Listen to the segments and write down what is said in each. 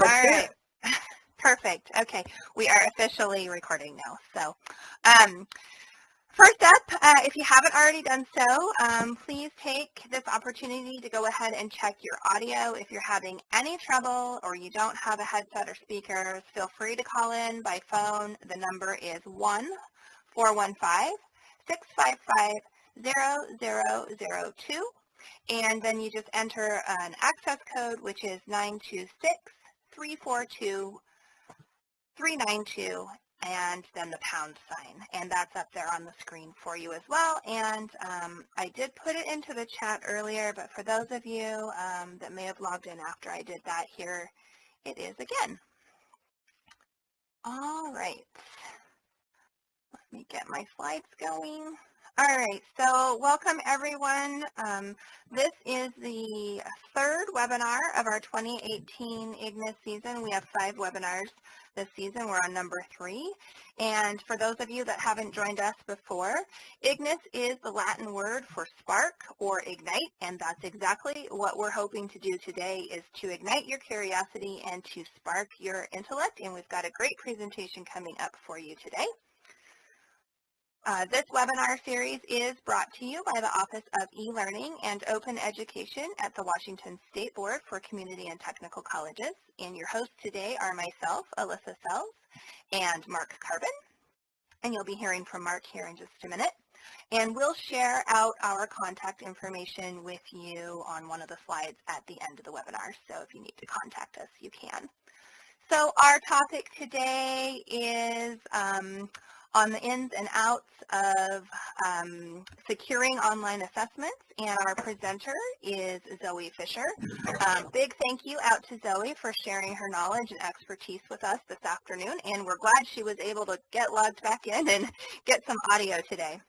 All right. Perfect. Okay. We are officially recording now. So um, first up, uh, if you haven't already done so, um, please take this opportunity to go ahead and check your audio. If you're having any trouble or you don't have a headset or speakers, feel free to call in by phone. The number is 1-415-655-0002. And then you just enter an access code, which is 926 342 392 and then the pound sign. And that's up there on the screen for you as well. And um, I did put it into the chat earlier, but for those of you um, that may have logged in after I did that, here it is again. All right. Let me get my slides going. All right, so welcome everyone. Um, this is the third webinar of our 2018 IGNIS season. We have five webinars this season. We're on number three. And for those of you that haven't joined us before, IGNIS is the Latin word for spark or ignite, and that's exactly what we're hoping to do today is to ignite your curiosity and to spark your intellect. And we've got a great presentation coming up for you today. Uh, this webinar series is brought to you by the Office of E-Learning and Open Education at the Washington State Board for Community and Technical Colleges. And your hosts today are myself, Alyssa Sells, and Mark Carbon. And you'll be hearing from Mark here in just a minute. And we'll share out our contact information with you on one of the slides at the end of the webinar. So if you need to contact us, you can. So our topic today is um, on the ins and outs of um, securing online assessments, and our presenter is Zoe Fisher. Um, big thank you out to Zoe for sharing her knowledge and expertise with us this afternoon, and we're glad she was able to get logged back in and get some audio today.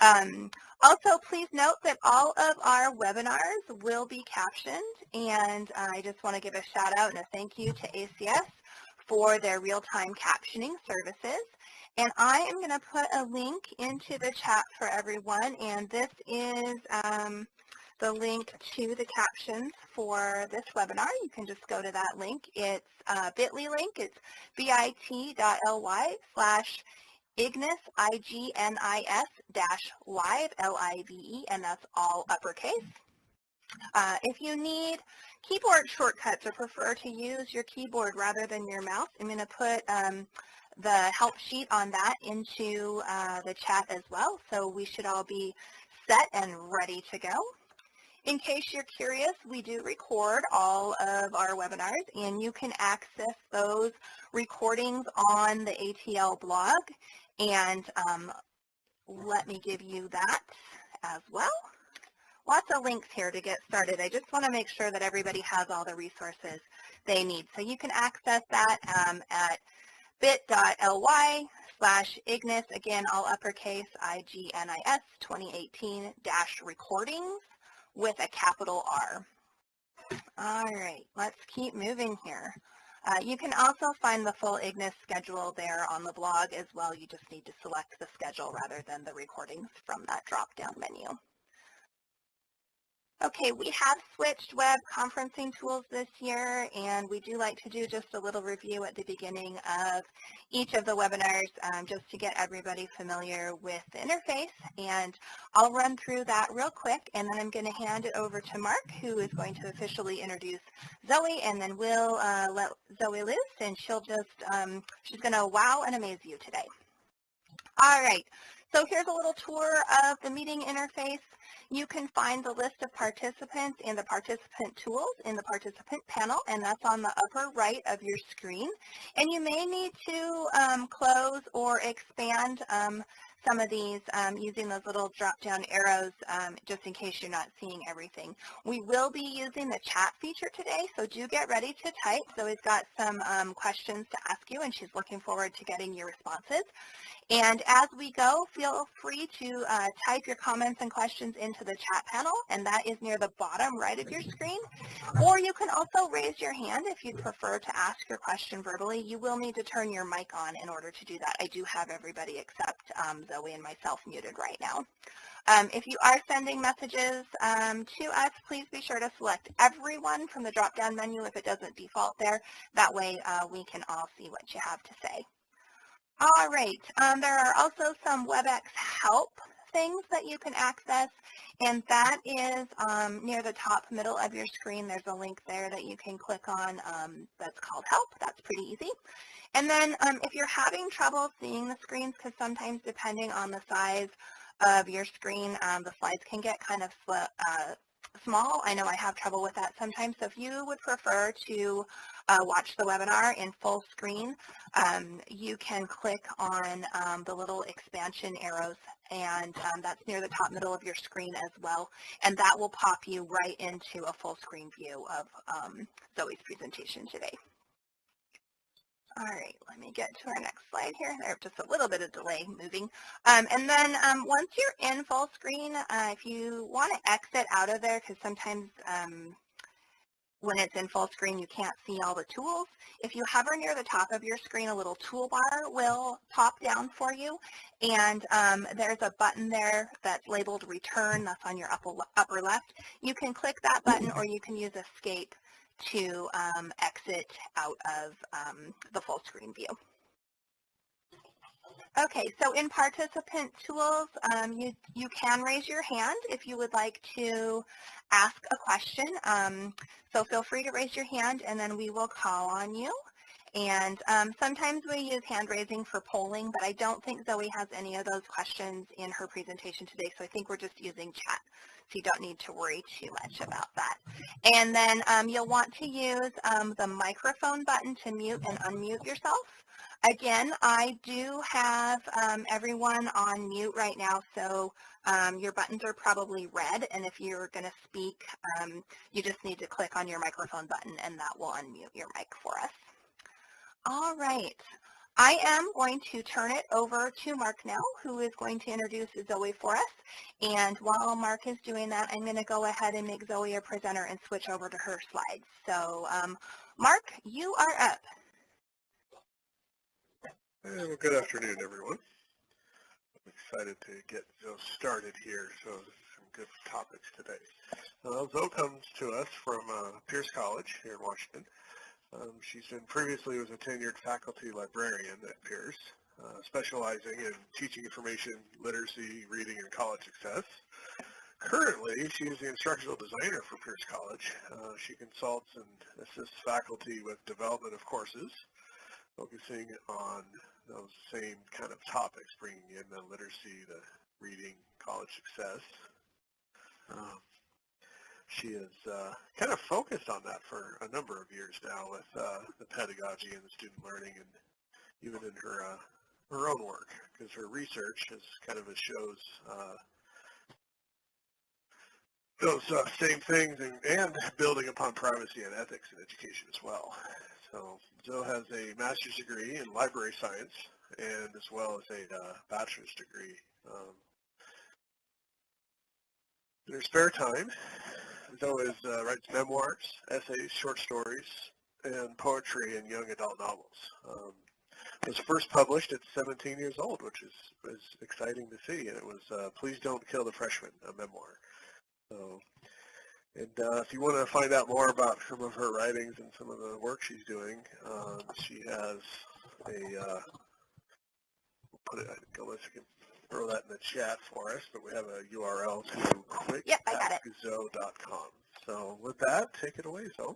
Um, also, please note that all of our webinars will be captioned, and I just want to give a shout out and a thank you to ACS for their real-time captioning services. And I am going to put a link into the chat for everyone, and this is um, the link to the captions for this webinar. You can just go to that link. It's a bit.ly link. It's bit.ly slash Ignis, I-G-N-I-S dash live, L-I-V-E, and that's all uppercase. Uh, if you need keyboard shortcuts or prefer to use your keyboard rather than your mouse, I'm going to put um, the help sheet on that into uh, the chat as well. So we should all be set and ready to go. In case you're curious, we do record all of our webinars and you can access those recordings on the ATL blog. And um, let me give you that as well. Lots of links here to get started. I just want to make sure that everybody has all the resources they need. So you can access that um, at bit.ly slash Ignis, again, all uppercase, I-G-N-I-S 2018 dash recordings with a capital R. All right, let's keep moving here. Uh, you can also find the full Ignis schedule there on the blog as well. You just need to select the schedule rather than the recordings from that drop-down menu. Okay, we have switched web conferencing tools this year, and we do like to do just a little review at the beginning of each of the webinars um, just to get everybody familiar with the interface. And I'll run through that real quick, and then I'm going to hand it over to Mark, who is going to officially introduce Zoe, and then we'll uh, let Zoe loose, and she'll just, um, she's going to wow and amaze you today. All right, so here's a little tour of the meeting interface. You can find the list of participants and the participant tools in the participant panel, and that's on the upper right of your screen. And you may need to um, close or expand um, some of these um, using those little drop-down arrows um, just in case you're not seeing everything. We will be using the chat feature today, so do get ready to type. Zoe's got some um, questions to ask you, and she's looking forward to getting your responses. And as we go, feel free to uh, type your comments and questions into the chat panel, and that is near the bottom right of your screen. Or you can also raise your hand if you'd prefer to ask your question verbally. You will need to turn your mic on in order to do that. I do have everybody except um, Zoe and myself muted right now. Um, if you are sending messages um, to us, please be sure to select everyone from the drop-down menu if it doesn't default there. That way uh, we can all see what you have to say. All right, um, there are also some WebEx help things that you can access, and that is um, near the top middle of your screen. There's a link there that you can click on um, that's called help. That's pretty easy. And then um, if you're having trouble seeing the screens, because sometimes depending on the size of your screen, um, the slides can get kind of uh, small. I know I have trouble with that sometimes. So if you would prefer to uh, watch the webinar in full screen, um, you can click on um, the little expansion arrows and um, that's near the top middle of your screen as well. And that will pop you right into a full screen view of um, Zoe's presentation today. All right, let me get to our next slide here. There's just a little bit of delay moving. Um, and then um, once you're in full screen, uh, if you want to exit out of there, because sometimes um, when it's in full screen, you can't see all the tools. If you hover near the top of your screen, a little toolbar will pop down for you. And um, there's a button there that's labeled return. That's on your upper, upper left. You can click that button or you can use escape to um, exit out of um, the full screen view. Okay, so in participant tools, um, you, you can raise your hand if you would like to ask a question. Um, so feel free to raise your hand and then we will call on you. And um, sometimes we use hand raising for polling, but I don't think Zoe has any of those questions in her presentation today, so I think we're just using chat so you don't need to worry too much about that. And then um, you'll want to use um, the microphone button to mute and unmute yourself. Again, I do have um, everyone on mute right now, so um, your buttons are probably red, and if you're going to speak, um, you just need to click on your microphone button, and that will unmute your mic for us. All right. I am going to turn it over to Mark now, who is going to introduce Zoe for us. And while Mark is doing that, I'm going to go ahead and make Zoe a presenter and switch over to her slides. So um, Mark, you are up. Well, good afternoon, everyone. I'm excited to get Zoe started here. So some good topics today. Uh, Zoe comes to us from uh, Pierce College here in Washington. Um, she's been previously was a tenured faculty librarian at Pierce, uh, specializing in teaching information, literacy, reading, and college success. Currently, she is the instructional designer for Pierce College. Uh, she consults and assists faculty with development of courses, focusing on those same kind of topics, bringing in the literacy, the reading, college success. Um, she has uh, kind of focused on that for a number of years now with uh, the pedagogy and the student learning and even in her uh, her own work because her research is kind of shows uh, those uh, same things and, and building upon privacy and ethics in education as well. So Zoe has a master's degree in library science and as well as a uh, bachelor's degree. Um, in her spare time, Zoe uh, writes memoirs, essays, short stories, and poetry and young adult novels. Um, was first published at 17 years old, which is, is exciting to see, and it was uh, Please Don't Kill the Freshman, a memoir. So, and uh, if you want to find out more about some of her writings and some of the work she's doing, um, she has a, uh, put it, go let's throw that in the chat for us, but we have a URL to quick.zoe.com. So with that, take it away, Zoe.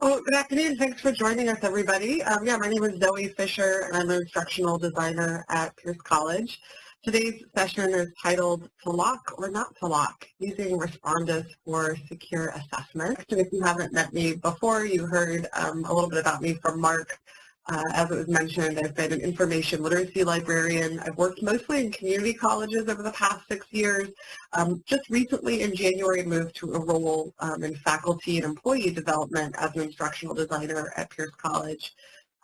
Well, good afternoon. Thanks for joining us, everybody. Um, yeah, my name is Zoe Fisher, and I'm an instructional designer at Pierce College. Today's session is titled To Lock or Not to Lock, Using Respondus for Secure Assessment. And if you haven't met me before, you heard um, a little bit about me from Mark uh, as it was mentioned, I've been an information literacy librarian. I've worked mostly in community colleges over the past six years. Um, just recently in January, moved to a role um, in faculty and employee development as an instructional designer at Pierce College.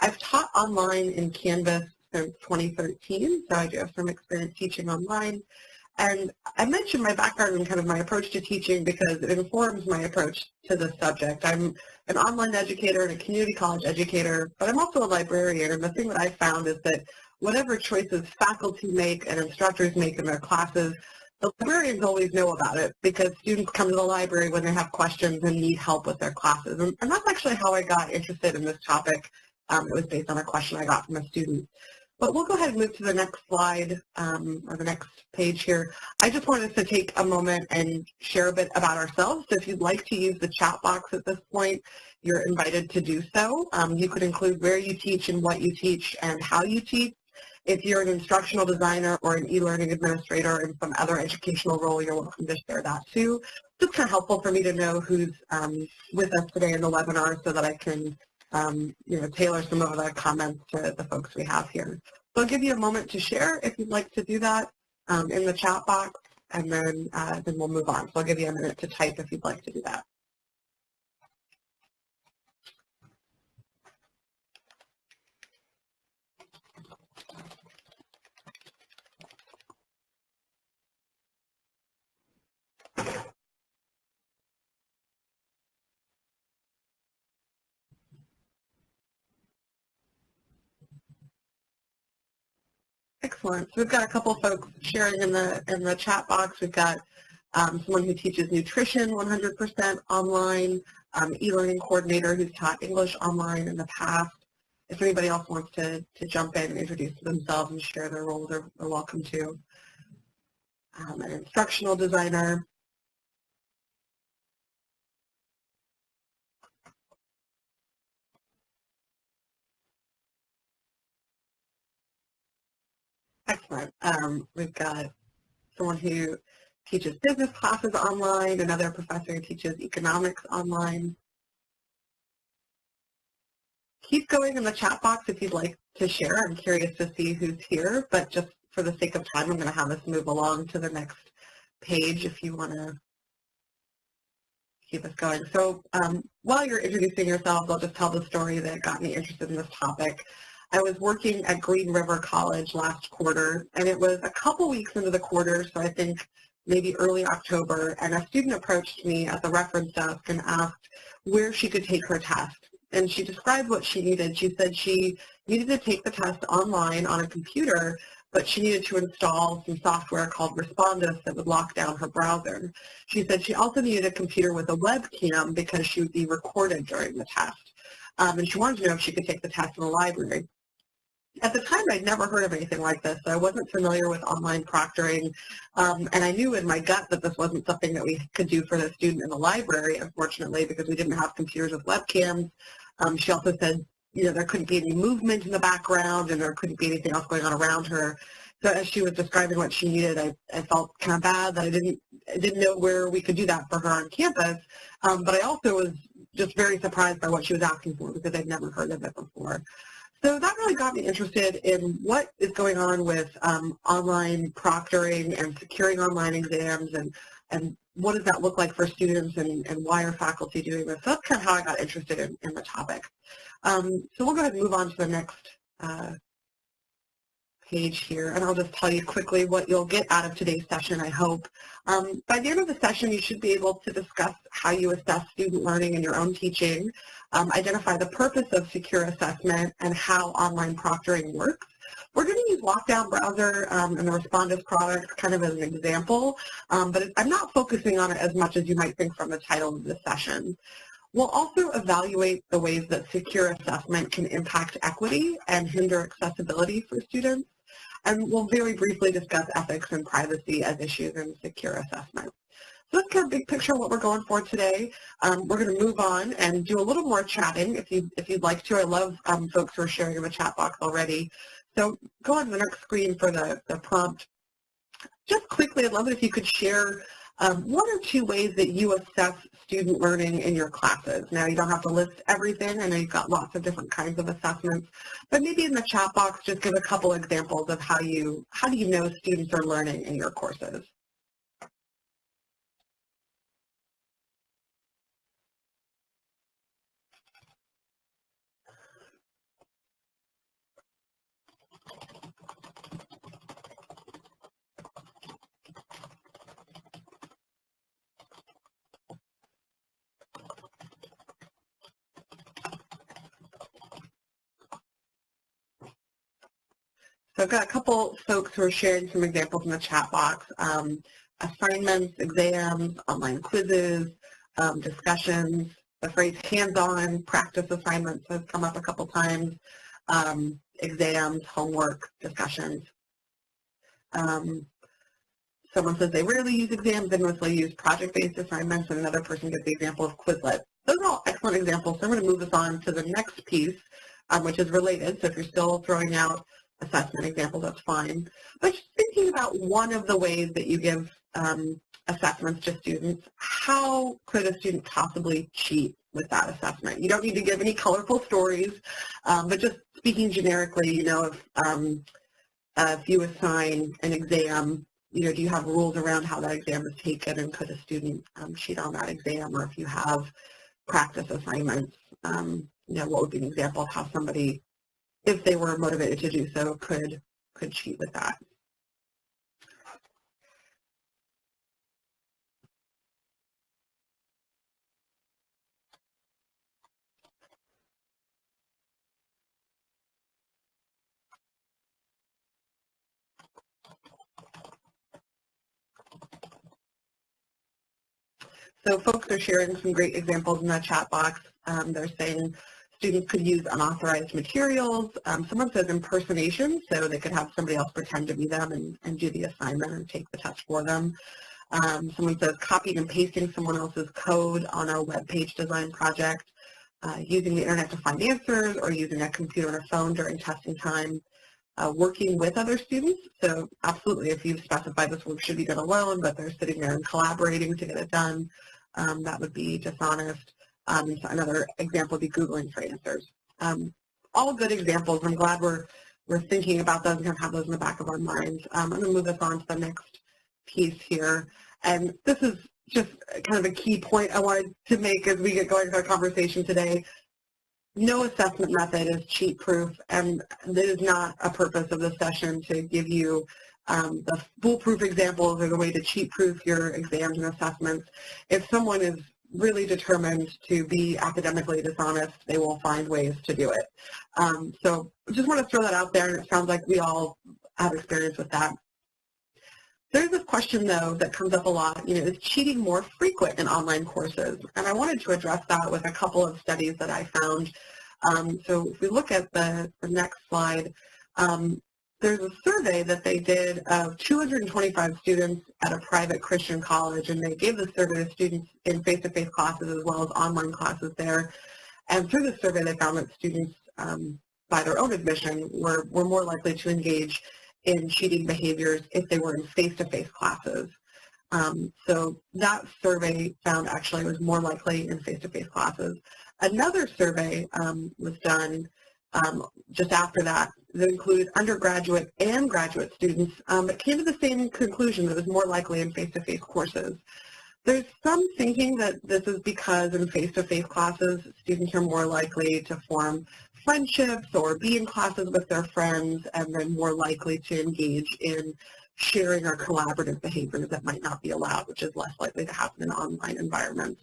I've taught online in Canvas since 2013, so I do have some experience teaching online. And I mentioned my background and kind of my approach to teaching because it informs my approach to the subject. I'm an online educator and a community college educator, but I'm also a librarian. And the thing that I found is that whatever choices faculty make and instructors make in their classes, the librarians always know about it because students come to the library when they have questions and need help with their classes. And, and that's actually how I got interested in this topic. Um, it was based on a question I got from a student. But we'll go ahead and move to the next slide um, or the next page here. I just wanted us to take a moment and share a bit about ourselves. So if you'd like to use the chat box at this point, you're invited to do so. Um, you could include where you teach and what you teach and how you teach. If you're an instructional designer or an e-learning administrator in some other educational role, you're welcome to share that too. It's kind of helpful for me to know who's um, with us today in the webinar so that I can um, you know, tailor some of the comments to the folks we have here. So I'll give you a moment to share if you'd like to do that um, in the chat box, and then, uh, then we'll move on. So I'll give you a minute to type if you'd like to do that. We've got a couple folks sharing in the in the chat box. We've got um, someone who teaches nutrition 100% online, um, e-learning coordinator who's taught English online in the past. If anybody else wants to, to jump in and introduce themselves and share their role, they're, they're welcome to. Um, an instructional designer, Excellent. Um, we've got someone who teaches business classes online, another professor who teaches economics online. Keep going in the chat box if you'd like to share. I'm curious to see who's here, but just for the sake of time, I'm going to have us move along to the next page if you want to keep us going. So um, while you're introducing yourselves, I'll just tell the story that got me interested in this topic. I was working at Green River College last quarter, and it was a couple weeks into the quarter, so I think maybe early October, and a student approached me at the reference desk and asked where she could take her test. And she described what she needed. She said she needed to take the test online on a computer, but she needed to install some software called Respondus that would lock down her browser. She said she also needed a computer with a webcam because she would be recorded during the test. Um, and she wanted to know if she could take the test in the library at the time, I'd never heard of anything like this, so I wasn't familiar with online proctoring, um, and I knew in my gut that this wasn't something that we could do for the student in the library, unfortunately, because we didn't have computers with webcams. Um, she also said, you know, there couldn't be any movement in the background, and there couldn't be anything else going on around her. So as she was describing what she needed, I, I felt kind of bad that I didn't I didn't know where we could do that for her on campus, um, but I also was just very surprised by what she was asking for because I'd never heard of it before. So that really got me interested in what is going on with um, online proctoring and securing online exams and, and what does that look like for students and, and why are faculty doing this. So that's kind of how I got interested in, in the topic. Um, so we'll go ahead and move on to the next uh, page here, and I'll just tell you quickly what you'll get out of today's session, I hope. Um, by the end of the session, you should be able to discuss how you assess student learning in your own teaching, um, identify the purpose of secure assessment, and how online proctoring works. We're going to use Lockdown Browser um, and the Respondus product kind of as an example, um, but I'm not focusing on it as much as you might think from the title of the session. We'll also evaluate the ways that secure assessment can impact equity and hinder accessibility for students and we'll very briefly discuss ethics and privacy as issues in secure assessment. So that's kind of big picture of what we're going for today. Um, we're going to move on and do a little more chatting if, you, if you'd like to. I love um, folks who are sharing in the chat box already. So go on to the next screen for the, the prompt. Just quickly, I'd love it if you could share um, one or two ways that you assess student learning in your classes. Now, you don't have to list everything. I know you've got lots of different kinds of assessments, but maybe in the chat box, just give a couple examples of how you, how do you know students are learning in your courses? So I've got a couple folks who are sharing some examples in the chat box. Um, assignments, exams, online quizzes, um, discussions. The phrase hands-on practice assignments has come up a couple times. Um, exams, homework, discussions. Um, someone says they rarely use exams, they mostly use project-based assignments, and another person gives the example of Quizlet. Those are all excellent examples. So I'm going to move us on to the next piece, um, which is related. So if you're still throwing out assessment examples, that's fine. But just thinking about one of the ways that you give um, assessments to students, how could a student possibly cheat with that assessment? You don't need to give any colorful stories, um, but just speaking generically, you know, if, um, uh, if you assign an exam, you know, do you have rules around how that exam is taken and could a student um, cheat on that exam? Or if you have practice assignments, um, you know, what would be an example of how somebody if they were motivated to do so, could could cheat with that. So folks are sharing some great examples in the chat box. Um, they're saying Students could use unauthorized materials. Um, someone says impersonation, so they could have somebody else pretend to be them and, and do the assignment and take the test for them. Um, someone says copying and pasting someone else's code on a web page design project, uh, using the internet to find answers, or using a computer and a phone during testing time. Uh, working with other students, so absolutely if you've specified this work should be done alone, but they're sitting there and collaborating to get it done, um, that would be dishonest. Um, another example would be Googling for answers. Um, all good examples. I'm glad we're, we're thinking about those and kind of have those in the back of our minds. Um, I'm going to move us on to the next piece here. And this is just kind of a key point I wanted to make as we get going with our conversation today. No assessment method is cheat-proof, and it is not a purpose of this session to give you um, the foolproof examples or the way to cheat-proof your exams and assessments. If someone is really determined to be academically dishonest, they will find ways to do it. Um, so just want to throw that out there, and it sounds like we all have experience with that. There's this question, though, that comes up a lot, you know, is cheating more frequent in online courses? And I wanted to address that with a couple of studies that I found. Um, so if we look at the, the next slide, um, there's a survey that they did of 225 students at a private Christian college, and they gave the survey to students in face-to-face classes as well as online classes there. And through the survey, they found that students, um, by their own admission, were, were more likely to engage in cheating behaviors if they were in face-to-face -face classes. Um, so that survey found actually was more likely in face-to-face -face classes. Another survey um, was done um, just after that that included undergraduate and graduate students um, came to the same conclusion that it was more likely in face-to-face courses. There's some thinking that this is because in face-to-face classes, students are more likely to form friendships or be in classes with their friends and then more likely to engage in sharing or collaborative behaviors that might not be allowed, which is less likely to happen in online environments.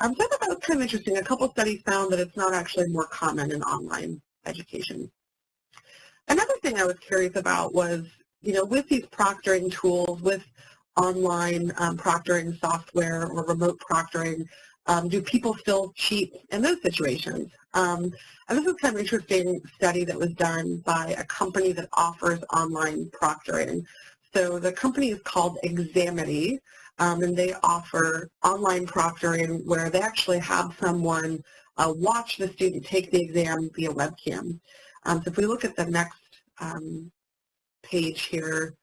Um, so I thought that was kind of interesting. A couple studies found that it's not actually more common in online education. Another thing I was curious about was, you know, with these proctoring tools, with online um, proctoring software or remote proctoring, um, do people still cheat in those situations? Um, and this is kind of an interesting study that was done by a company that offers online proctoring. So the company is called Examity, um, and they offer online proctoring where they actually have someone uh, watch the student take the exam via webcam. Um, so if we look at the next um, page here,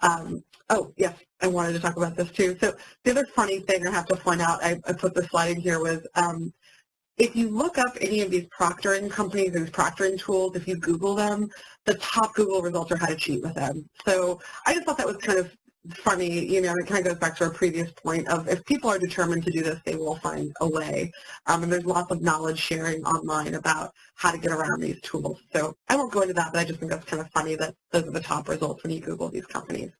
um, oh, yes, I wanted to talk about this too. So the other funny thing I have to point out, I, I put the slide in here, was um, if you look up any of these proctoring companies, these proctoring tools, if you Google them, the top Google results are how to cheat with them. So I just thought that was kind of funny, you know, it kind of goes back to our previous point of if people are determined to do this, they will find a way. Um, and there's lots of knowledge sharing online about how to get around these tools. So I won't go into that, but I just think that's kind of funny that those are the top results when you Google these companies.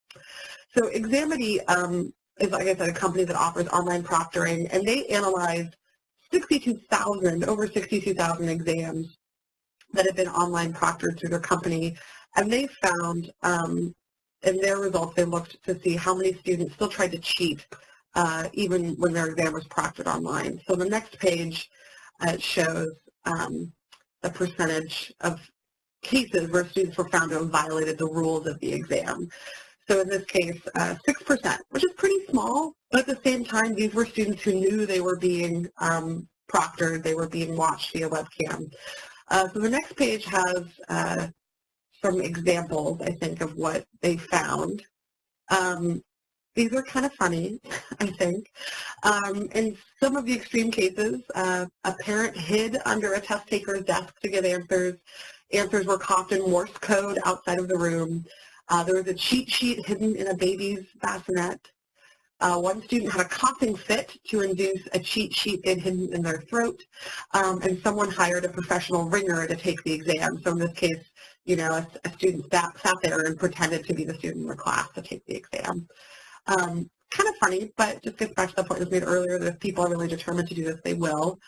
So Examity um, is, like I said, a company that offers online proctoring, and they analyzed 62,000, over 62,000 exams that have been online proctored through their company, and they found um, in their results they looked to see how many students still tried to cheat uh, even when their exam was proctored online. So the next page uh, shows um, the percentage of cases where students were found to have violated the rules of the exam. So in this case, uh, 6%, which is pretty small, but at the same time, these were students who knew they were being um, proctored, they were being watched via webcam. Uh, so the next page has uh, some examples, I think, of what they found. Um, these are kind of funny, I think. Um, in some of the extreme cases, uh, a parent hid under a test taker's desk to get answers. Answers were coughed in Morse code outside of the room. Uh, there was a cheat sheet hidden in a baby's bassinet. Uh, one student had a coughing fit to induce a cheat sheet hidden in their throat, um, and someone hired a professional ringer to take the exam. So in this case, you know, a, a student sat, sat there and pretended to be the student in the class to take the exam. Um, kind of funny, but just gets back to the point that was made earlier that if people are really determined to do this, they will.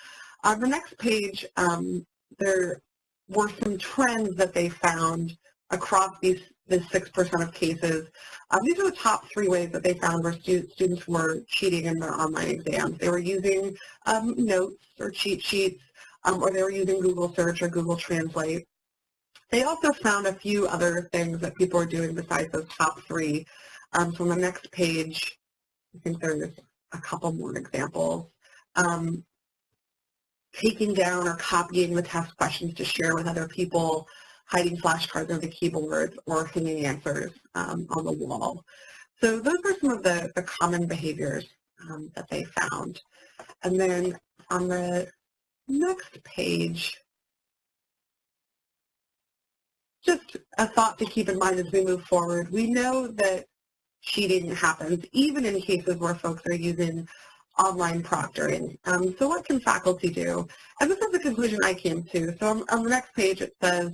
On the next page, um, there were some trends that they found across these the 6% of cases. Um, these are the top three ways that they found where stu students were cheating in their online exams. They were using um, notes or cheat sheets, um, or they were using Google Search or Google Translate. They also found a few other things that people were doing besides those top three. Um, so on the next page, I think there's a couple more examples. Um, taking down or copying the test questions to share with other people, hiding flashcards on the keyboard, or hanging answers um, on the wall. So those are some of the, the common behaviors um, that they found. And then on the next page, just a thought to keep in mind as we move forward. We know that cheating happens, even in cases where folks are using online proctoring. Um, so what can faculty do? And this is the conclusion I came to. So on, on the next page it says,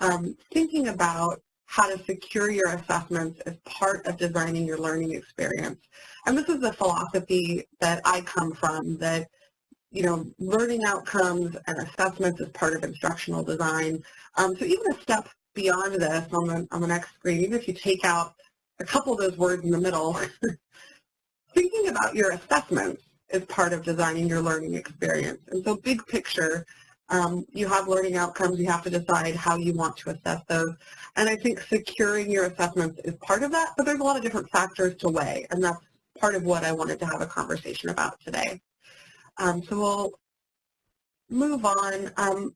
um, thinking about how to secure your assessments as part of designing your learning experience. And this is the philosophy that I come from, that you know, learning outcomes and assessments as part of instructional design. Um, so even a step beyond this on the, on the next screen, even if you take out a couple of those words in the middle, thinking about your assessments is part of designing your learning experience. And so big picture, um, you have learning outcomes, you have to decide how you want to assess those. And I think securing your assessments is part of that, but there's a lot of different factors to weigh, and that's part of what I wanted to have a conversation about today. Um, so we'll move on. Um,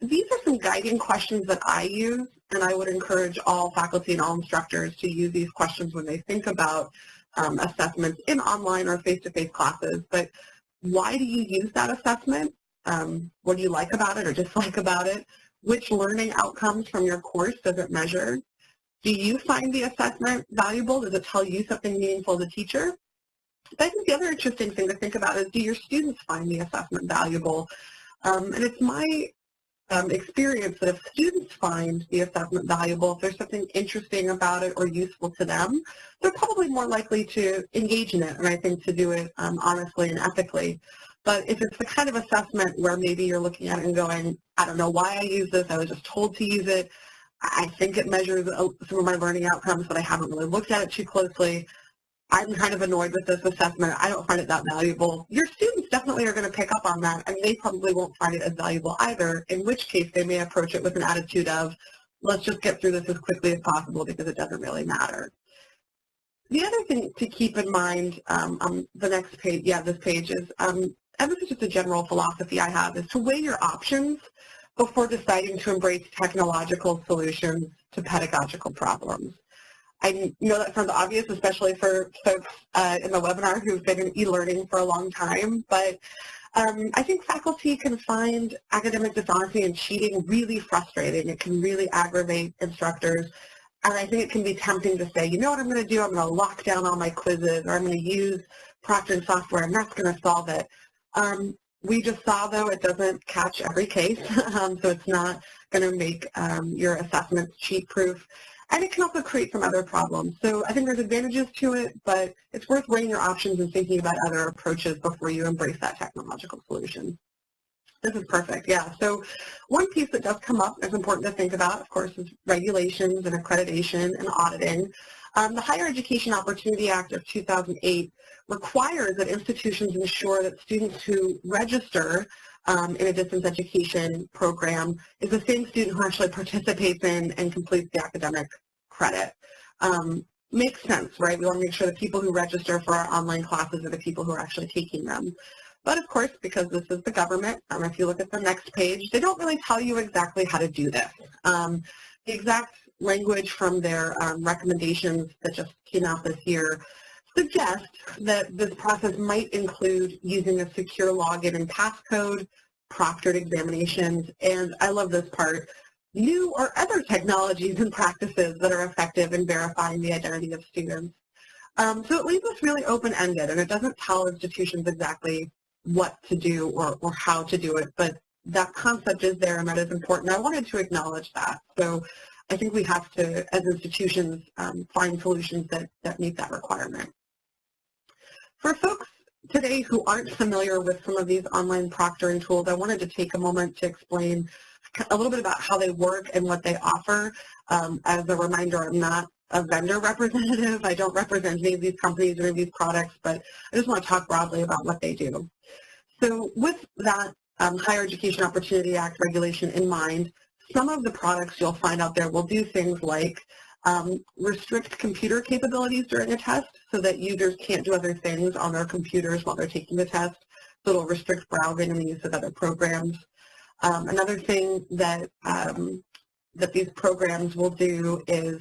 these are some guiding questions that I use, and I would encourage all faculty and all instructors to use these questions when they think about um, assessments in online or face-to-face -face classes. But why do you use that assessment? Um, what do you like about it or dislike about it? Which learning outcomes from your course does it measure? Do you find the assessment valuable? Does it tell you something meaningful as a teacher? But I think the other interesting thing to think about is do your students find the assessment valuable? Um, and it's my um, experience that if students find the assessment valuable, if there's something interesting about it or useful to them, they're probably more likely to engage in it and I think to do it um, honestly and ethically. But if it's the kind of assessment where maybe you're looking at it and going, I don't know why I use this, I was just told to use it, I think it measures uh, some of my learning outcomes, but I haven't really looked at it too closely, I'm kind of annoyed with this assessment. I don't find it that valuable. Your students definitely are going to pick up on that, and they probably won't find it as valuable either, in which case they may approach it with an attitude of, let's just get through this as quickly as possible because it doesn't really matter. The other thing to keep in mind um, on the next page, yeah, this page is, um, and this is just a general philosophy I have, is to weigh your options before deciding to embrace technological solutions to pedagogical problems. I know that sounds obvious, especially for folks uh, in the webinar who've been in e-learning for a long time, but um, I think faculty can find academic dishonesty and cheating really frustrating. It can really aggravate instructors. And I think it can be tempting to say, you know what I'm going to do? I'm going to lock down all my quizzes, or I'm going to use proctoring software, and that's going to solve it. Um, we just saw, though, it doesn't catch every case, um, so it's not going to make um, your assessments cheat-proof. And it can also create some other problems. So I think there's advantages to it, but it's worth weighing your options and thinking about other approaches before you embrace that technological solution. This is perfect, yeah. So one piece that does come up is important to think about, of course, is regulations and accreditation and auditing. Um, the Higher Education Opportunity Act of 2008 requires that institutions ensure that students who register um, in a distance education program is the same student who actually participates in and completes the academic credit. Um, makes sense, right? We want to make sure the people who register for our online classes are the people who are actually taking them. But of course, because this is the government, um, if you look at the next page, they don't really tell you exactly how to do this. Um, the exact language from their um, recommendations that just came out this year suggest that this process might include using a secure login and passcode, proctored examinations, and I love this part, new or other technologies and practices that are effective in verifying the identity of students. Um, so it leaves us really open-ended, and it doesn't tell institutions exactly what to do or, or how to do it, but that concept is there and that is important. I wanted to acknowledge that. So I think we have to, as institutions, um, find solutions that, that meet that requirement. For folks today who aren't familiar with some of these online proctoring tools, I wanted to take a moment to explain a little bit about how they work and what they offer. Um, as a reminder, I'm not a vendor representative. I don't represent any of these companies or these products, but I just want to talk broadly about what they do. So with that um, Higher Education Opportunity Act regulation in mind, some of the products you'll find out there will do things like um, restrict computer capabilities during a test so that users can't do other things on their computers while they're taking the test. So it'll restrict browsing and the use of other programs. Um, another thing that um, that these programs will do is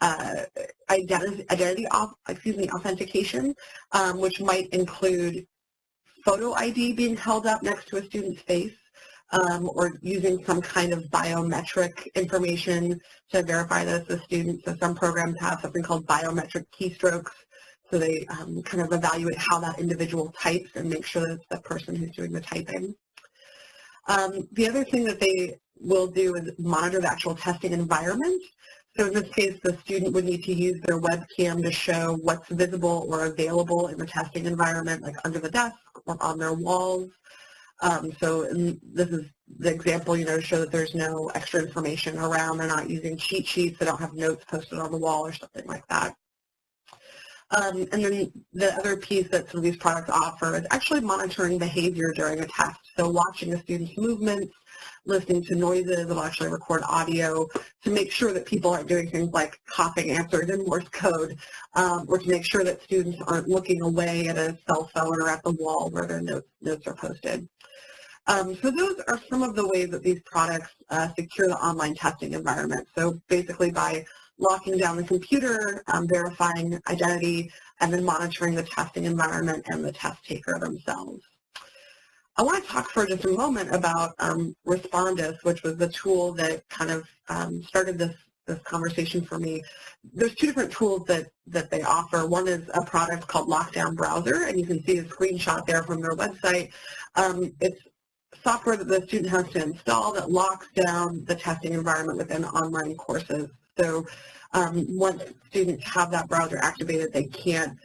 uh, identity, identity excuse me, authentication, um, which might include photo ID being held up next to a student's face um, or using some kind of biometric information to verify that it's a student. So some programs have something called biometric keystrokes. So they um, kind of evaluate how that individual types and make sure that it's the person who's doing the typing. Um, the other thing that they will do is monitor the actual testing environment. So in this case, the student would need to use their webcam to show what's visible or available in the testing environment, like under the desk or on their walls. Um, so this is the example, you know, to show that there's no extra information around. They're not using cheat sheets. They don't have notes posted on the wall or something like that. Um, and then the other piece that some of these products offer is actually monitoring behavior during a test. So watching a student's movements, listening to noises, it'll actually record audio to make sure that people aren't doing things like copying answers in Morse code, um, or to make sure that students aren't looking away at a cell phone or at the wall where their notes, notes are posted. Um, so those are some of the ways that these products uh, secure the online testing environment. So basically by locking down the computer, um, verifying identity, and then monitoring the testing environment and the test taker themselves. I want to talk for just a moment about um, Respondus, which was the tool that kind of um, started this this conversation for me. There's two different tools that, that they offer. One is a product called Lockdown Browser, and you can see a screenshot there from their website. Um, it's software that the student has to install that locks down the testing environment within online courses. So um, once students have that browser activated, they can't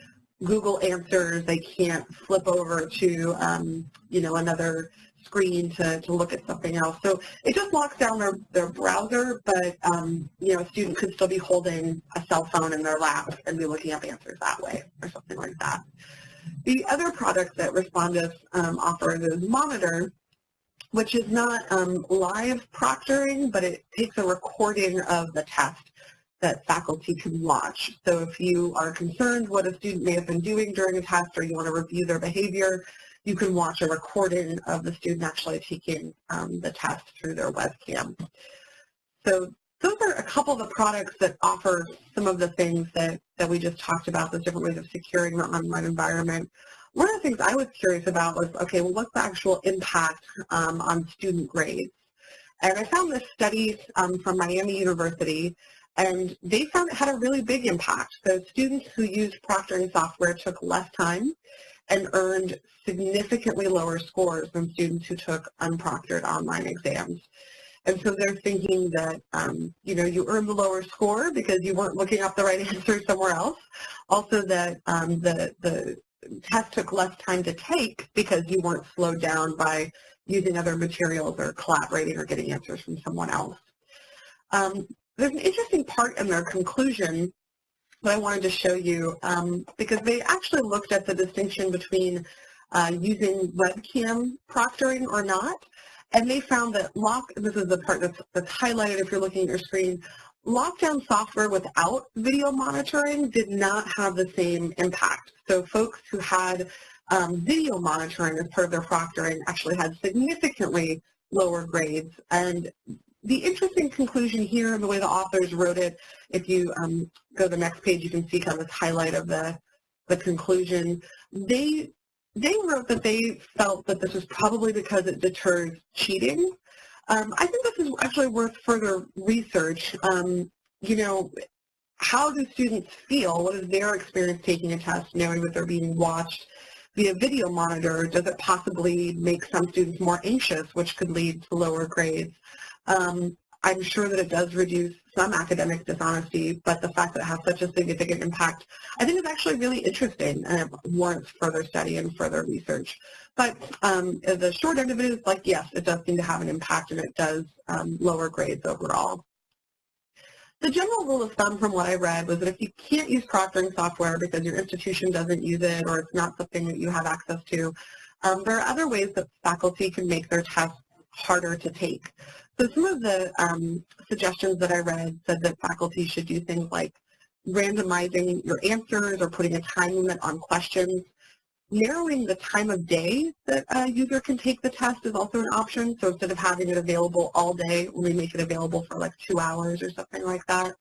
Google answers, they can't flip over to, um, you know, another screen to, to look at something else. So it just locks down their, their browser, but, um, you know, a student could still be holding a cell phone in their lap and be looking up answers that way or something like that. The other product that Respondus um, offers is Monitor, which is not um, live proctoring, but it takes a recording of the test that faculty can watch. So if you are concerned what a student may have been doing during a test or you want to review their behavior, you can watch a recording of the student actually taking um, the test through their webcam. So those are a couple of the products that offer some of the things that, that we just talked about, those different ways of securing the online environment. One of the things I was curious about was, okay, well, what's the actual impact um, on student grades? And I found this study um, from Miami University, and they found it had a really big impact. So students who used proctoring software took less time and earned significantly lower scores than students who took unproctored online exams. And so they're thinking that, um, you know, you earned the lower score because you weren't looking up the right answer somewhere else. Also that um, the, the test took less time to take because you weren't slowed down by using other materials or collaborating or getting answers from someone else. Um, there's an interesting part in their conclusion that I wanted to show you um, because they actually looked at the distinction between uh, using webcam proctoring or not. And they found that lock, this is the part that's, that's highlighted if you're looking at your screen, lockdown software without video monitoring did not have the same impact. So folks who had um, video monitoring as part of their proctoring actually had significantly lower grades. And the interesting conclusion here the way the authors wrote it, if you um, go to the next page, you can see kind of this highlight of the, the conclusion. They, they wrote that they felt that this was probably because it deters cheating. Um, I think this is actually worth further research. Um, you know, how do students feel? What is their experience taking a test knowing that they're being watched via video monitor? Does it possibly make some students more anxious, which could lead to lower grades? Um, I'm sure that it does reduce some academic dishonesty, but the fact that it has such a significant impact, I think is actually really interesting and it warrants further study and further research. But um, the short end of it is like, yes, it does seem to have an impact and it does um, lower grades overall. The general rule of thumb from what I read was that if you can't use proctoring software because your institution doesn't use it or it's not something that you have access to, um, there are other ways that faculty can make their tests harder to take. So some of the um, suggestions that I read said that faculty should do things like randomizing your answers or putting a time limit on questions. Narrowing the time of day that a user can take the test is also an option. So instead of having it available all day, we make it available for like two hours or something like that.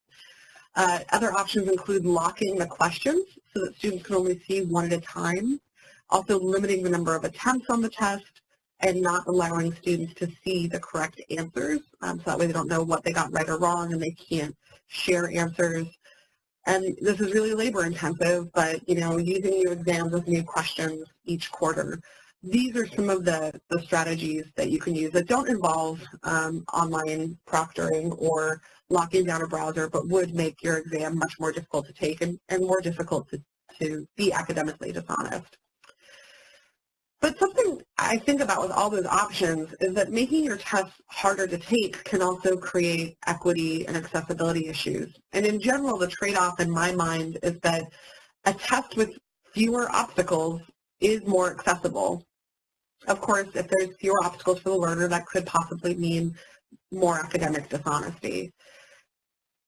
Uh, other options include locking the questions so that students can only see one at a time. Also limiting the number of attempts on the test and not allowing students to see the correct answers. Um, so that way they don't know what they got right or wrong and they can't share answers. And this is really labor intensive, but you know, using new exams with new questions each quarter. These are some of the, the strategies that you can use that don't involve um, online proctoring or locking down a browser, but would make your exam much more difficult to take and, and more difficult to, to be academically dishonest. But something I think about with all those options is that making your tests harder to take can also create equity and accessibility issues. And in general, the trade-off in my mind is that a test with fewer obstacles is more accessible. Of course, if there's fewer obstacles for the learner, that could possibly mean more academic dishonesty.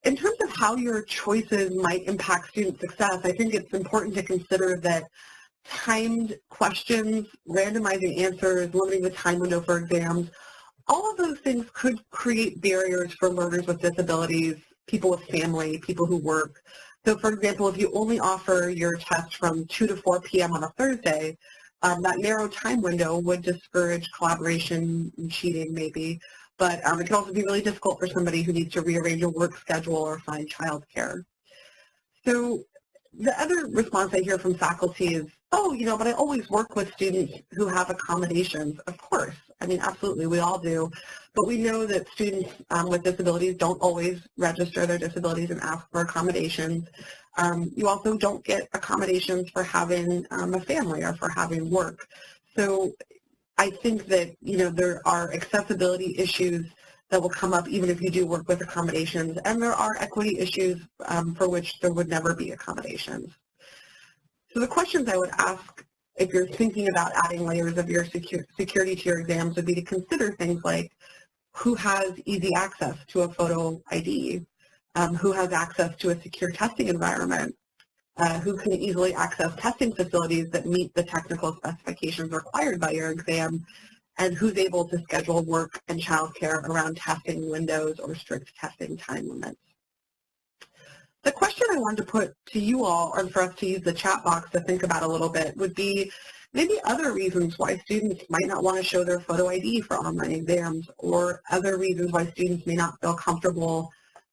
In terms of how your choices might impact student success, I think it's important to consider that timed questions, randomizing answers, limiting the time window for exams, all of those things could create barriers for learners with disabilities, people with family, people who work. So for example, if you only offer your test from 2 to 4 p.m. on a Thursday, um, that narrow time window would discourage collaboration and cheating maybe, but um, it can also be really difficult for somebody who needs to rearrange a work schedule or find childcare. So the other response I hear from faculty is, oh, you know, but I always work with students who have accommodations. Of course. I mean, absolutely, we all do. But we know that students um, with disabilities don't always register their disabilities and ask for accommodations. Um, you also don't get accommodations for having um, a family or for having work. So I think that, you know, there are accessibility issues that will come up even if you do work with accommodations, and there are equity issues um, for which there would never be accommodations. So the questions I would ask if you're thinking about adding layers of your secu security to your exams would be to consider things like who has easy access to a photo ID, um, who has access to a secure testing environment, uh, who can easily access testing facilities that meet the technical specifications required by your exam, and who's able to schedule work and childcare around testing windows or strict testing time limits. The question I wanted to put to you all, or for us to use the chat box to think about a little bit, would be maybe other reasons why students might not want to show their photo ID for online exams, or other reasons why students may not feel comfortable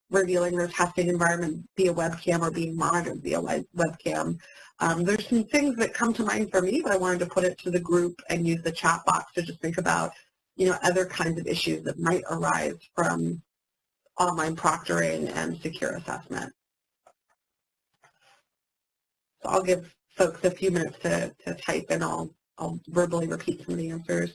revealing their testing environment via webcam or being monitored via webcam. Um, there's some things that come to mind for me, but I wanted to put it to the group and use the chat box to just think about, you know, other kinds of issues that might arise from online proctoring and secure assessment. I'll give folks a few minutes to, to type and I'll, I'll verbally repeat some of the answers.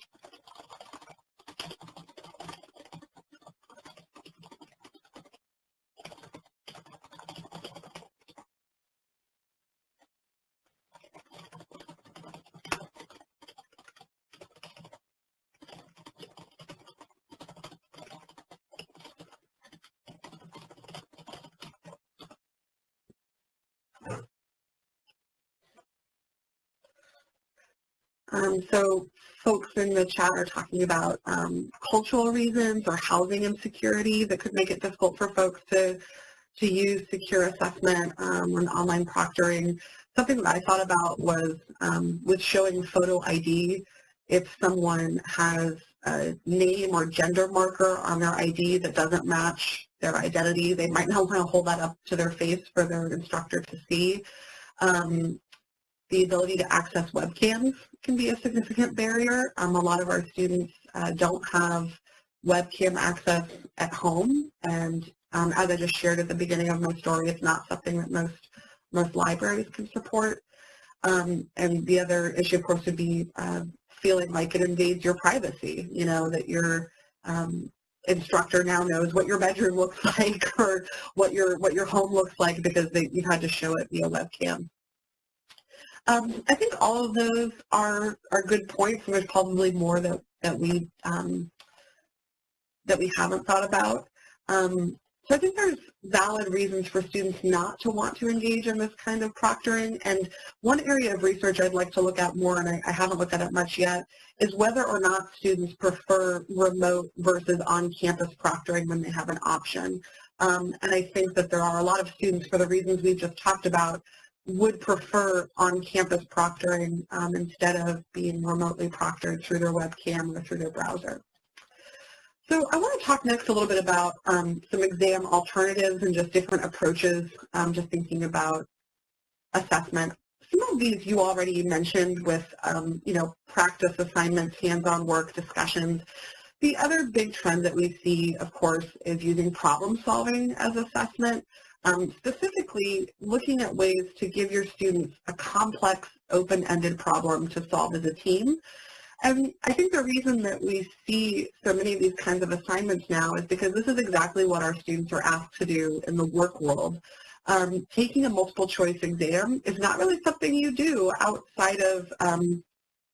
Um, so folks in the chat are talking about um, cultural reasons or housing insecurity that could make it difficult for folks to to use secure assessment um, and online proctoring. Something that I thought about was um, with showing photo ID, if someone has a name or gender marker on their ID that doesn't match their identity, they might not want to hold that up to their face for their instructor to see. Um, the ability to access webcams can be a significant barrier. Um, a lot of our students uh, don't have webcam access at home, and um, as I just shared at the beginning of my story, it's not something that most most libraries can support. Um, and the other issue, of course, would be uh, feeling like it invades your privacy. You know that your um, instructor now knows what your bedroom looks like or what your what your home looks like because they, you've had to show it via webcam. Um, I think all of those are are good points, and there's probably more that that we um, that we haven't thought about. Um, so I think there's valid reasons for students not to want to engage in this kind of proctoring. And one area of research I'd like to look at more, and I, I haven't looked at it much yet, is whether or not students prefer remote versus on-campus proctoring when they have an option. Um, and I think that there are a lot of students, for the reasons we've just talked about, would prefer on-campus proctoring um, instead of being remotely proctored through their webcam or through their browser. So I want to talk next a little bit about um, some exam alternatives and just different approaches, um, just thinking about assessment. Some of these you already mentioned with, um, you know, practice assignments, hands-on work, discussions. The other big trend that we see, of course, is using problem solving as assessment. Um, specifically, looking at ways to give your students a complex, open-ended problem to solve as a team. And I think the reason that we see so many of these kinds of assignments now is because this is exactly what our students are asked to do in the work world. Um, taking a multiple choice exam is not really something you do outside of um,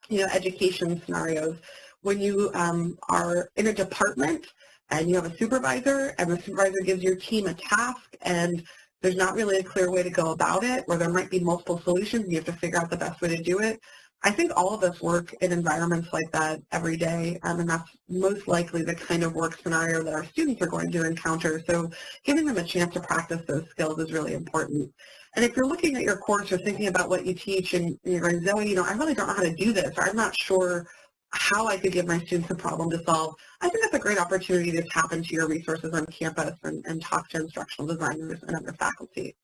you know, education scenarios. When you um, are in a department and you have a supervisor and the supervisor gives your team a task and there's not really a clear way to go about it or there might be multiple solutions you have to figure out the best way to do it. I think all of us work in environments like that every day, um, and that's most likely the kind of work scenario that our students are going to encounter. So giving them a chance to practice those skills is really important. And if you're looking at your course or thinking about what you teach and you're going, Zoe, you know, I really don't know how to do this, or I'm not sure how I could give my students a problem to solve, I think that's a great opportunity to tap into your resources on campus and, and talk to instructional designers and other faculty.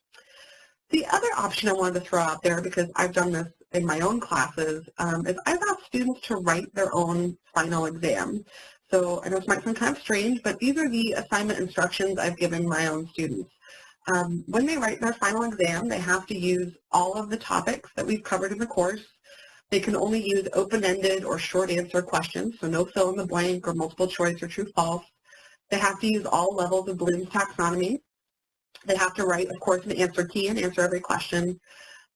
The other option I wanted to throw out there, because I've done this in my own classes, um, is I've asked students to write their own final exam. So I know this might sound kind of strange, but these are the assignment instructions I've given my own students. Um, when they write their final exam, they have to use all of the topics that we've covered in the course they can only use open-ended or short answer questions, so no fill in the blank or multiple choice or true false. They have to use all levels of Bloom's taxonomy. They have to write, of course, an answer key and answer every question.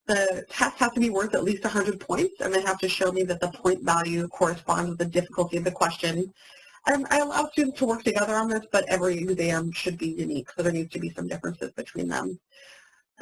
The test has to be worth at least 100 points, and they have to show me that the point value corresponds with the difficulty of the question. And I allow students to work together on this, but every exam should be unique, so there needs to be some differences between them.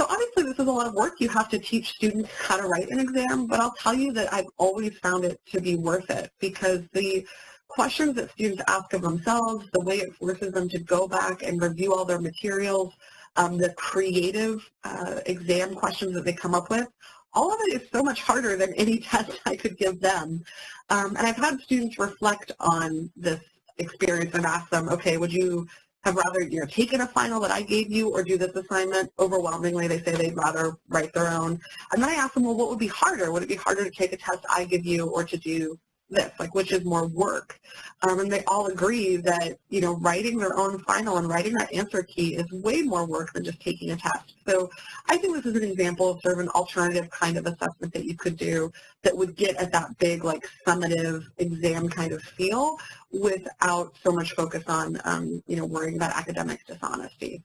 So obviously this is a lot of work. You have to teach students how to write an exam, but I'll tell you that I've always found it to be worth it because the questions that students ask of themselves, the way it forces them to go back and review all their materials, um, the creative uh, exam questions that they come up with, all of it is so much harder than any test I could give them. Um, and I've had students reflect on this experience and ask them, okay, would you have rather you know taken a final that I gave you or do this assignment. Overwhelmingly, they say they'd rather write their own. And then I ask them, well, what would be harder? Would it be harder to take a test I give you or to do this, like which is more work. Um, and they all agree that, you know, writing their own final and writing that answer key is way more work than just taking a test. So I think this is an example of sort of an alternative kind of assessment that you could do that would get at that big, like, summative exam kind of feel without so much focus on, um, you know, worrying about academic dishonesty.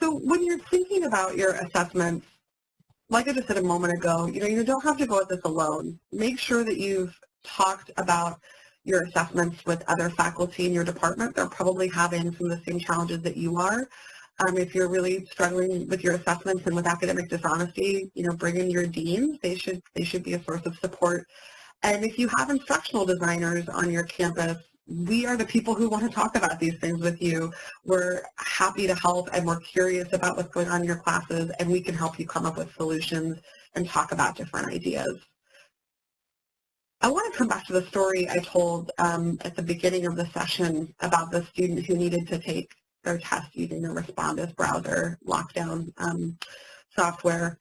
So when you're thinking about your assessments, like I just said a moment ago, you know, you don't have to go at this alone. Make sure that you've talked about your assessments with other faculty in your department. They're probably having some of the same challenges that you are. Um, if you're really struggling with your assessments and with academic dishonesty, you know, bring in your deans. They should they should be a source of support. And if you have instructional designers on your campus, we are the people who want to talk about these things with you. We're happy to help and we're curious about what's going on in your classes and we can help you come up with solutions and talk about different ideas. I want to come back to the story I told um, at the beginning of the session about the student who needed to take their test using the Respondus browser lockdown um, software.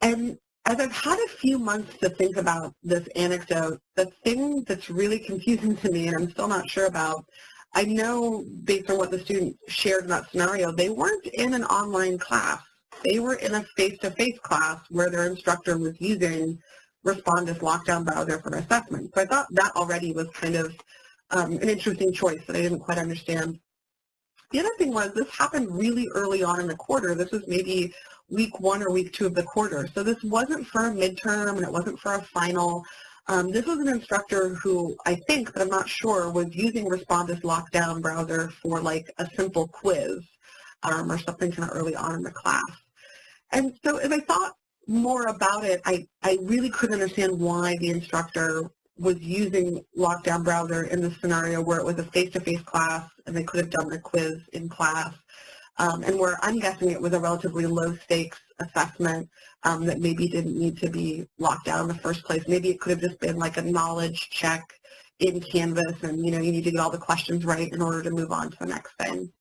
And as I've had a few months to think about this anecdote, the thing that's really confusing to me and I'm still not sure about, I know based on what the student shared in that scenario, they weren't in an online class. They were in a face-to-face class where their instructor was using Respondus lockdown browser for assessment. So I thought that already was kind of um, an interesting choice that I didn't quite understand. The other thing was this happened really early on in the quarter. This was maybe week one or week two of the quarter. So this wasn't for a midterm and it wasn't for a final. Um, this was an instructor who I think, but I'm not sure, was using Respondus Lockdown browser for like a simple quiz um, or something kind of early on in the class. And so as I thought more about it, I, I really couldn't understand why the instructor was using Lockdown browser in the scenario where it was a face-to-face -face class and they could have done the quiz in class um, and where I'm guessing it was a relatively low stakes assessment um, that maybe didn't need to be locked down in the first place. Maybe it could have just been like a knowledge check in Canvas and you know you need to get all the questions right in order to move on to the next thing.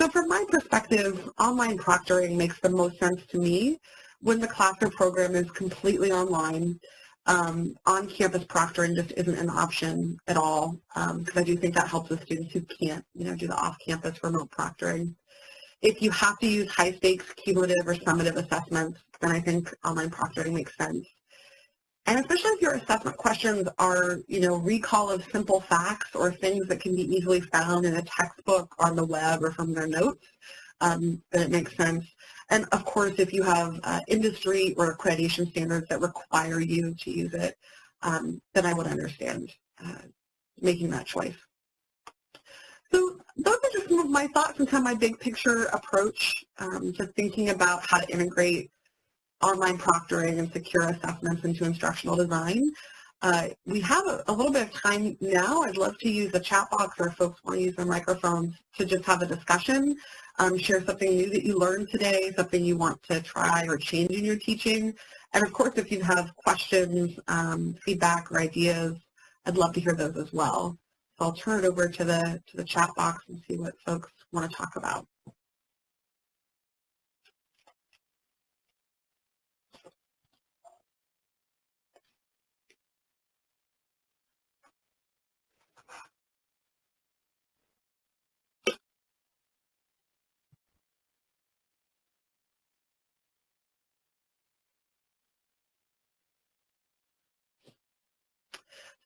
So from my perspective, online proctoring makes the most sense to me when the classroom program is completely online. Um, on-campus proctoring just isn't an option at all because um, I do think that helps the students who can't, you know, do the off-campus remote proctoring. If you have to use high stakes, cumulative, or summative assessments, then I think online proctoring makes sense. And especially if your assessment questions are, you know, recall of simple facts or things that can be easily found in a textbook on the web or from their notes, um, then it makes sense. And of course, if you have uh, industry or accreditation standards that require you to use it, um, then I would understand uh, making that choice. Those are just some of my thoughts and kind of my big picture approach um, to thinking about how to integrate online proctoring and secure assessments into instructional design. Uh, we have a, a, little bit of time now. I'd love to use the chat box or if folks want to use their microphones to just have a discussion, um, share something new that you learned today, something you want to try or change in your teaching. And of course, if you have questions, um, feedback, or ideas, I'd love to hear those as well. So I'll turn it over to the, to the chat box and see what folks want to talk about.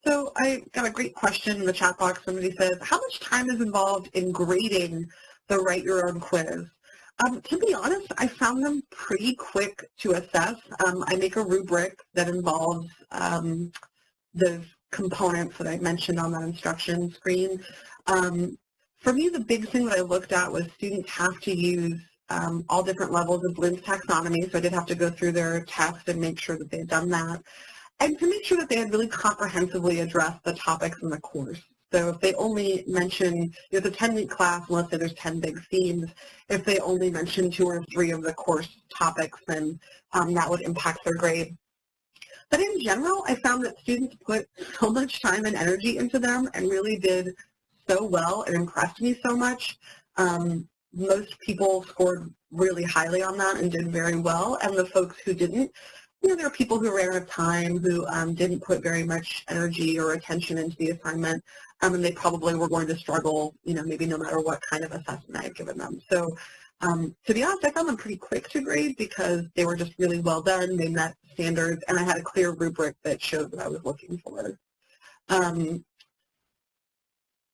So I got a great question in the chat box. Somebody says, how much time is involved in grading the Write Your Own quiz? Um, to be honest, I found them pretty quick to assess. Um, I make a rubric that involves um, the components that I mentioned on that instruction screen. Um, for me, the big thing that I looked at was students have to use um, all different levels of Bloom's taxonomy, so I did have to go through their test and make sure that they had done that and to make sure that they had really comprehensively addressed the topics in the course. So if they only mention, you know, it's a 10-week class, let's say there's 10 big themes, if they only mention two or three of the course topics, then um, that would impact their grade. But in general, I found that students put so much time and energy into them and really did so well. It impressed me so much. Um, most people scored really highly on that and did very well, and the folks who didn't you know, there are people who ran out of time who um, didn't put very much energy or attention into the assignment, um, and they probably were going to struggle, you know, maybe no matter what kind of assessment I had given them. So um, to be honest, I found them pretty quick to grade because they were just really well done. They met standards, and I had a clear rubric that showed what I was looking for.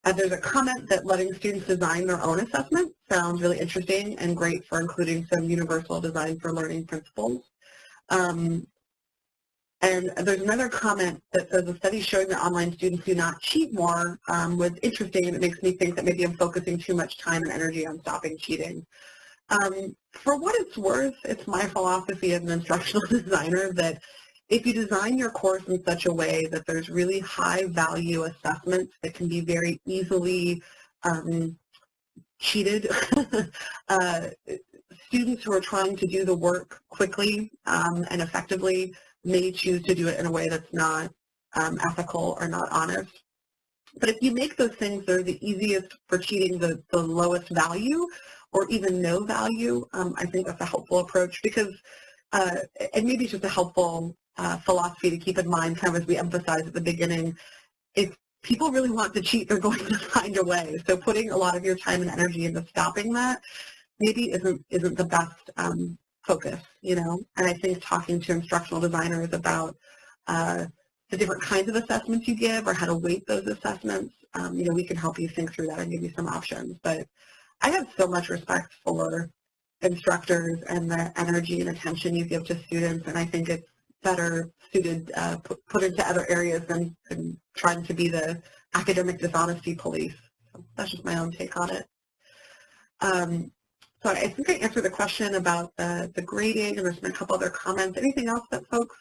Uh, there's a comment that letting students design their own assessment sounds really interesting and great for including some universal design for learning principles. Um, and there's another comment that says a study showing that online students do not cheat more um, was interesting and it makes me think that maybe I'm focusing too much time and energy on stopping cheating. Um, for what it's worth, it's my philosophy as an instructional designer that if you design your course in such a way that there's really high value assessments that can be very easily um, cheated, uh, students who are trying to do the work quickly um, and effectively may choose to do it in a way that's not um, ethical or not honest. But if you make those things that are the easiest for cheating the, the lowest value or even no value, um, I think that's a helpful approach because, uh, and maybe it's just a helpful uh, philosophy to keep in mind kind of as we emphasized at the beginning, if people really want to cheat, they're going to find a way. So putting a lot of your time and energy into stopping that maybe isn't, isn't the best um, focus, you know? And I think talking to instructional designers about uh, the different kinds of assessments you give or how to weight those assessments, um, you know, we can help you think through that and give you some options. But I have so much respect for instructors and the energy and attention you give to students, and I think it's better suited, uh, put, into other areas than, than trying to be the academic dishonesty police. So that's just my own take on it. Um, so I think I answered the question about the, the grading, and there's been a couple other comments. Anything else that folks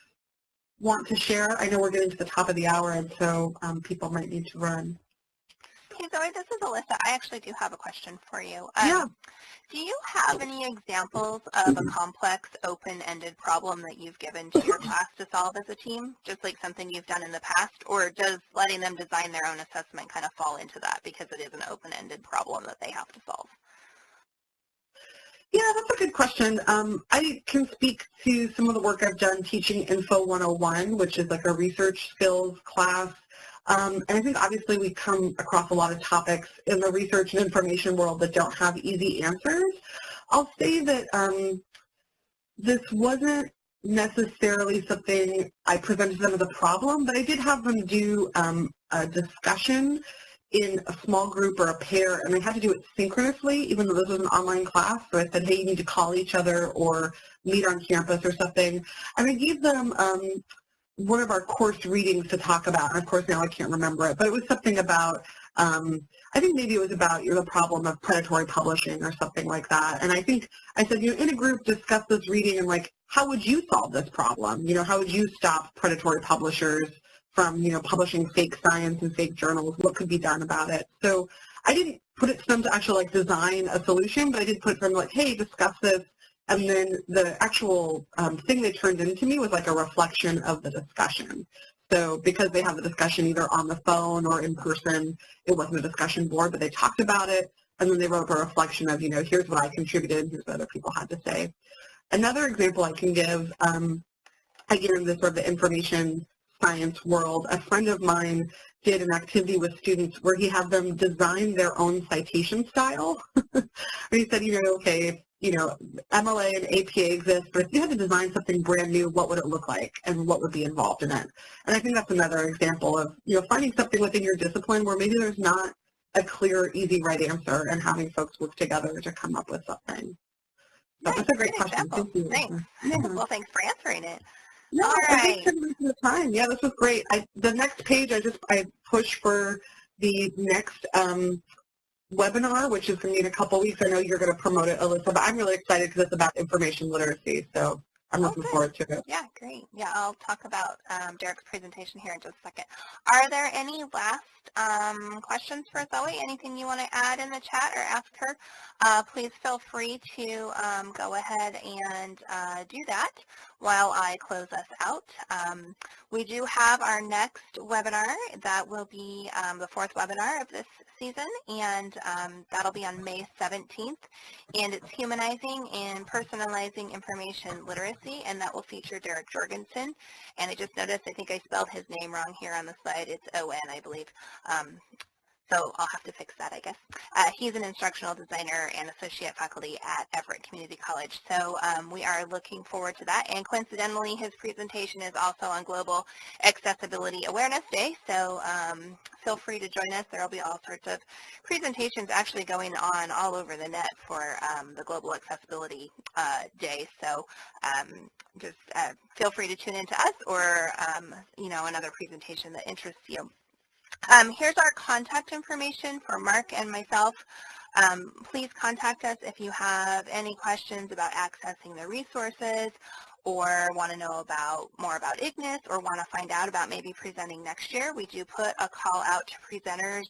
want to share? I know we're getting to the top of the hour, and so um, people might need to run. Hey Zoe, this is Alyssa. I actually do have a question for you. Um, yeah. Do you have any examples of a complex, open-ended problem that you've given to your class to solve as a team, just like something you've done in the past, or does letting them design their own assessment kind of fall into that because it is an open-ended problem that they have to solve? Yeah, that's a good question. Um, I can speak to some of the work I've done teaching Info 101, which is like a research skills class. Um, and I think obviously we come across a lot of topics in the research and information world that don't have easy answers. I'll say that um, this wasn't necessarily something I presented them as a problem, but I did have them do um, a discussion in a small group or a pair, and they had to do it synchronously, even though this was an online class. So I said, hey, you need to call each other or meet on campus or something. And I gave them um, one of our course readings to talk about, and of course now I can't remember it, but it was something about, um, I think maybe it was about you know, the problem of predatory publishing or something like that. And I think I said, you know, in a group, discuss this reading and like, how would you solve this problem? You know, how would you stop predatory publishers from, you know, publishing fake science and fake journals, what could be done about it. So I didn't put it to them to actually like design a solution, but I did put it them like, hey, discuss this. And then the actual um, thing they turned into me was like a reflection of the discussion. So because they have the discussion either on the phone or in person, it wasn't a discussion board, but they talked about it. And then they wrote a reflection of, you know, here's what I contributed, here's what other people had to say. Another example I can give, um, again, this sort of the information science world, a friend of mine did an activity with students where he had them design their own citation style. and he said, you know, okay, you know, MLA and APA exist, but if you had to design something brand new, what would it look like and what would be involved in it? And I think that's another example of, you know, finding something within your discipline where maybe there's not a clear, easy, right answer and having folks work together to come up with something. So nice, that's a great question. Example. Thank you. Thanks. Yeah. Well, thanks for answering it. No, All right. for the time. Yeah, this was great. I, the next page, I just I push for the next um, webinar, which is going to be in a couple weeks. I know you're going to promote it, Alyssa, but I'm really excited because it's about information literacy. So I'm looking Okay. forward to it. Yeah, great. Yeah, I'll talk about um, Derek's presentation here in just a second. Are there any last um, questions for Zoe? Anything you want to add in the chat or ask her? Uh, please feel free to um, go ahead and uh, do that. While I close us out. Um, we do have our next webinar that will be um, the fourth webinar of this season, and um, that'll be on May 17th. And it's Humanizing and Personalizing Information Literacy, and that will feature Derek Jorgensen. And I just noticed, I think I spelled his name wrong here on the slide. It's O-N, I believe. So I'll have to fix that, I guess. Uh, he's an instructional designer and associate faculty at Everett Community College. So um, we are looking forward to that. And coincidentally, his presentation is also on Global Accessibility Awareness Day. So um, feel free to join us. There will be all sorts of presentations actually going on all over the net for um, the Global Accessibility uh, Day. So um, just uh, feel free to tune in to us or, um, you know, another presentation that interests you. Um, here's our contact information for Mark and myself. Um, please contact us if you have any questions about accessing the resources or want to know about more about IGNIS or want to find out about maybe presenting next year. We do put a call out to presenters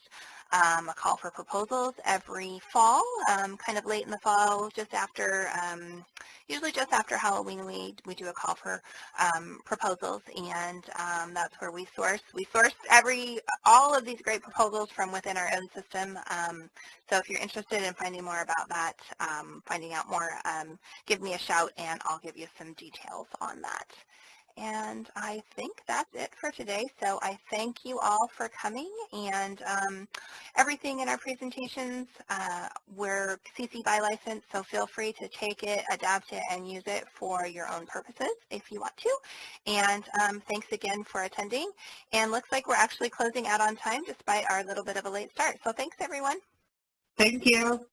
um, a call for proposals every fall, um, kind of late in the fall, just after, um, usually just after Halloween, we, we do a call for um, proposals, and um, that's where we source. We source every, all of these great proposals from within our own system, um, so if you're interested in finding more about that, finding out more, give me a shout, and I'll give you some details on that. And I think that's it for today. So I thank you all for coming and um, everything in our presentations, uh, we're CC by license, so feel free to take it, adapt it, and use it for your own purposes if you want to. And um, thanks again for attending. And looks like we're actually closing out on time despite our little bit of a late start. So thanks everyone. Thank you.